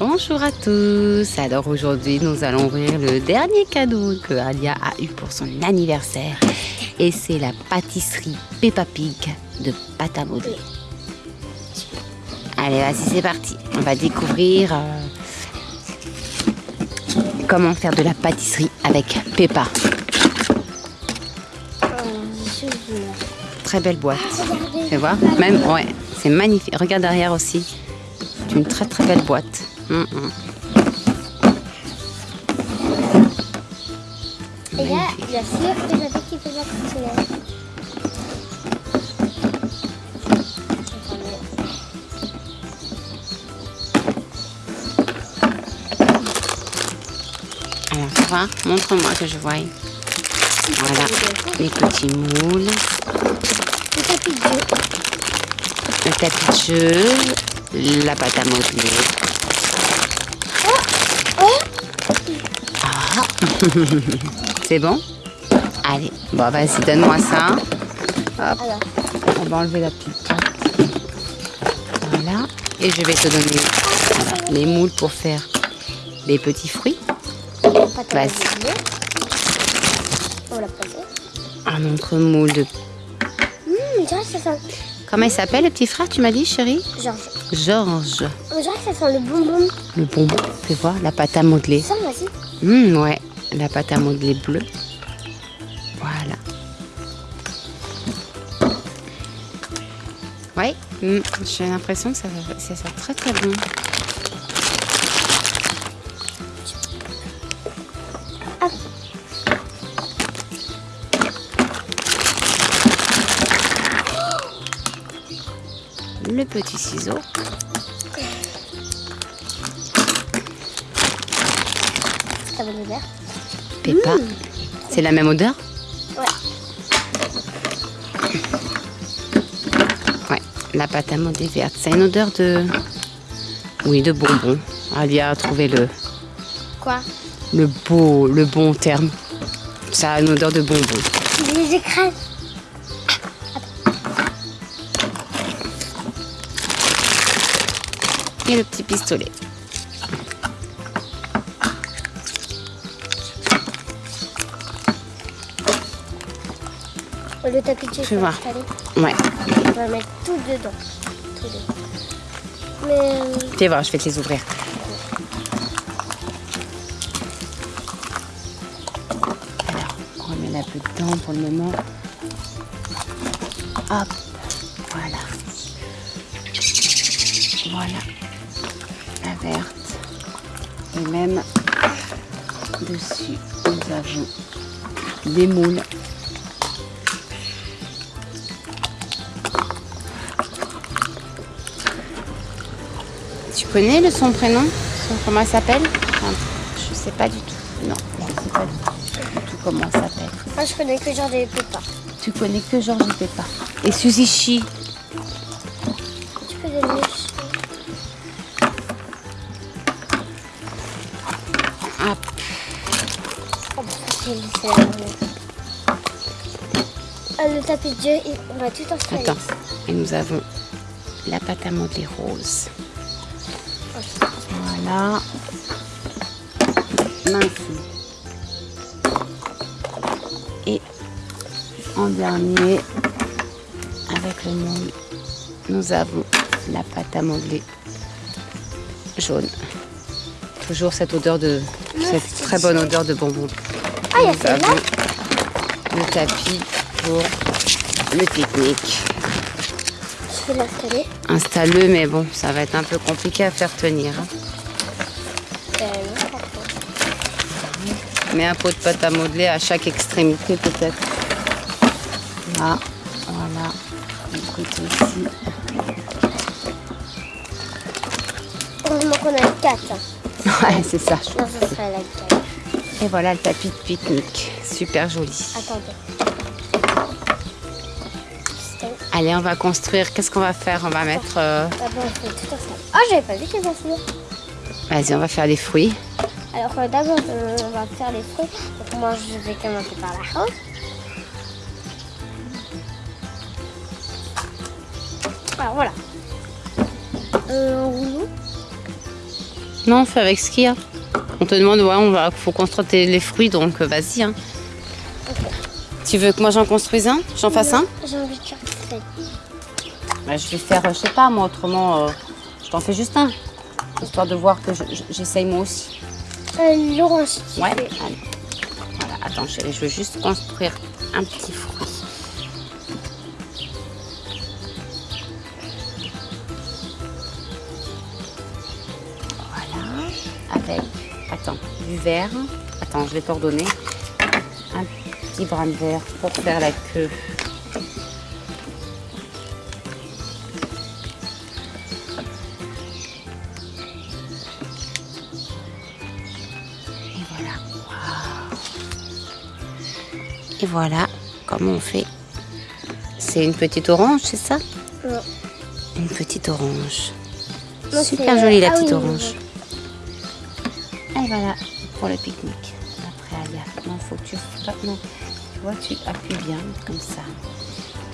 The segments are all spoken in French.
Bonjour à tous. Alors aujourd'hui, nous allons ouvrir le dernier cadeau que Alia a eu pour son anniversaire. Et c'est la pâtisserie Peppa Pig de pâte à modeler. Allez, vas-y, c'est parti. On va découvrir euh, comment faire de la pâtisserie avec Peppa. Très belle boîte. Tu voir Même, ouais, c'est magnifique. Regarde derrière aussi. C'est une très très belle boîte. Hum, hum. Et là, il y a sûr que j'avais qui peut la Alors, tu vois Montre-moi que je voie. Voilà, les petits moules. Le tapis de jeu. La pâte à modeler. Ah. C'est bon? Allez, bon vas-y, donne-moi ça. Hop, on va enlever la petite pâte. Voilà, et je vais te donner voilà, les moules pour faire les petits fruits. Vas-y. Un autre moule de... Ça sent... Comment il s'appelle le petit frère, tu m'as dit, chérie Georges. Georges. On dirait que ça sent le bonbon. Le bonbon, tu vois, la pâte à modeler. Ça, vas-y. Hum, ouais, la pâte à modeler bleue. Voilà. Ouais, hum, j'ai l'impression que ça, va- ça sent très très bon. Le petit ciseau. Ça. Peppa. C'est la même odeur Ouais. Ouais, la pâte à modeler verte. C'est une odeur de. Oui, de bonbon. Alia a trouvé le, Quoi le beau, le bon terme. Ça a une odeur de bonbon. Les écrase. Et le petit pistolet. Le tapis de Je installer. Ouais. On va mettre tout dedans. Tout dedans. Mais... euh, Viens voir, je vais te les ouvrir. Alors, on remet la peu dedans pour le moment. Hop, voilà. Voilà. Verte. Et même dessus, nous avons des moules. Tu connais le son prénom? Son- Comment elle s'appelle? Enfin, Je sais pas du tout. Non, je sais pas du tout, du tout comment elle s'appelle. Moi, je connais que genre des pépas. Tu connais que Georges et Peppa. Et Suzy Chi. Le tapis de il- on va tout installer. Attends. Et nous avons la pâte à modeler rose. Voilà. Mince. Et en dernier, avec le moule, nous avons la pâte à modeler jaune. Toujours cette odeur de, cette très bonne odeur de bonbon. Ah, il y a celle-là. le tapis pour le pique-nique. Je vais l'installer. Installe-le, mais bon, ça va être un peu compliqué à faire tenir. hein. Euh, non. Mets un pot de pâte à modeler à chaque extrémité peut-être. Là, voilà. Du côté ici. Heureusement qu'on a le 4. Ouais, c'est ça. je Non, serait la 4. Et voilà le tapis de pique-nique. Super joli. Attendez. Allez, on va construire. Qu'est-ce qu'on va faire? On va mettre... euh, installer. Oh, j'avais pas vu qu'il y avait. Vas-y, on va faire des fruits. Alors, euh, d'abord, euh, on va faire les fruits. Donc, moi, je vais commencer par la rose. Alors, voilà. Euh, rouleau Non, fais avec ce qu'il y a. On te demande, ouais, on va, faut construire tes- les fruits, donc euh, vas-y. hein. Tu veux que moi j'en construise un? J'en fasse un? J'ai envie de. Bah, Je vais faire, euh, je sais pas, moi autrement, euh, je t'en fais juste un. Histoire de voir que je- je- j'essaye moi aussi. Euh, tu Ouais, allez. Voilà, attends, chérie, je veux juste construire un petit fruit. Voilà, avec, attends, du vert. Attends, je vais t'ordonner. Un petit brin de vert pour faire la queue. Et voilà. Et voilà comment on fait. C'est une petite orange, c'est ça? Non. Une petite orange. Non, Super jolie la ah petite oui, orange. Voilà pour le pique-nique. Après, Alia, non, faut que tu tu vois, tu appuies bien comme ça.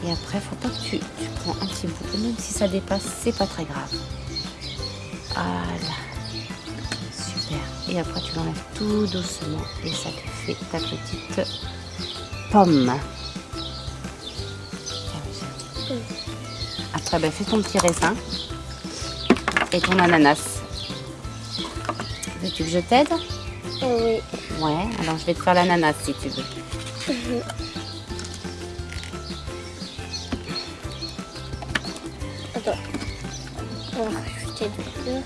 Et après, faut pas que tu, tu prends un petit bout. Même si ça dépasse, c'est pas très grave. Voilà. Super. Et après, tu l'enlèves tout doucement et ça te fait ta petite pomme. Après, ben, fais ton petit raisin et ton ananas. Veux-tu que je t'aide oui. Ouais, alors je vais te faire l'ananas si tu veux. Attends. On va rajouter de l'eau.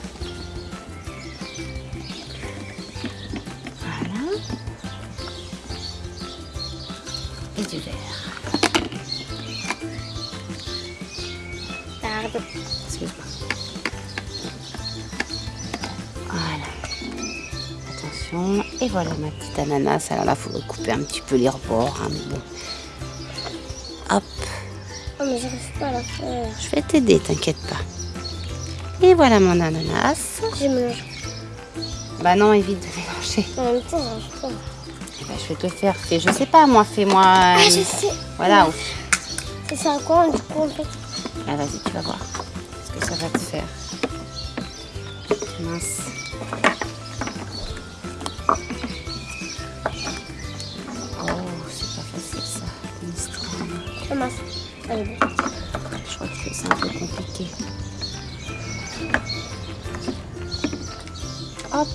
Voilà. Et du vert. Pardon. Excuse-moi. Attention. Et voilà ma petite ananas. Alors là, il faut couper un petit peu les rebords. hein, mais bon. Hop. Oh, mais j'arrive pas à la faire. Je vais t'aider, t'inquiète pas. Et voilà mon ananas. J'ai mélangé. Bah non, évite de mélanger. En même temps, j'arrive pas. Ben, je vais te faire. Fais, je sais pas, moi, fais-moi. Ah, je sais. Voilà. C'est ça quoi, du coup, en fait? Ah, vas-y, tu vas voir ce que ça va te faire. Mince. Je crois que c'est un peu compliqué. Hop.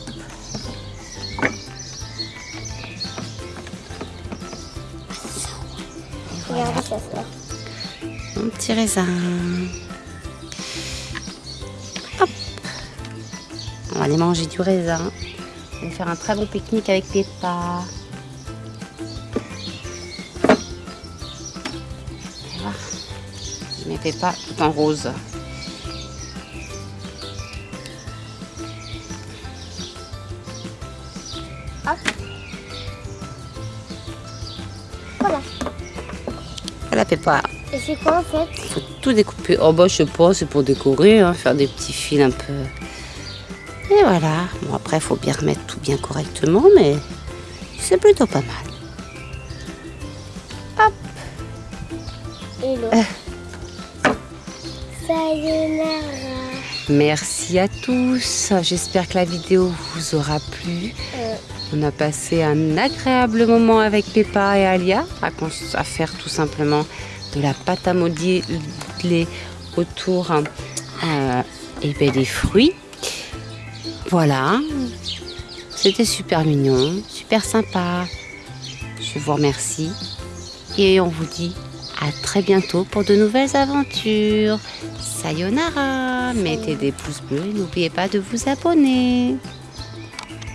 Regardez ça, ça. Mon petit raisin. Hop. On va aller manger du raisin. On va faire un très bon pique-nique avec Peppa. Voilà. Je mets Peppa tout en rose. Voilà. Voilà Peppa. Et c'est quoi, en fait faut tout découper. Oh bah je sais pas, c'est pour décorer, hein, faire des petits fils un peu. Et voilà. Bon après faut bien remettre tout bien correctement, mais c'est plutôt pas mal. Sayonara. Merci à tous. J'espère que la vidéo vous aura plu. Euh, On a passé un agréable moment avec Peppa et Alia à, faire tout simplement de la pâte à modeler autour euh, et ben, des fruits. Voilà. C'était super mignon, super sympa. Je vous remercie et on vous dit à très bientôt pour de nouvelles aventures. Sayonara. Mettez des pouces bleus et n'oubliez pas de vous abonner.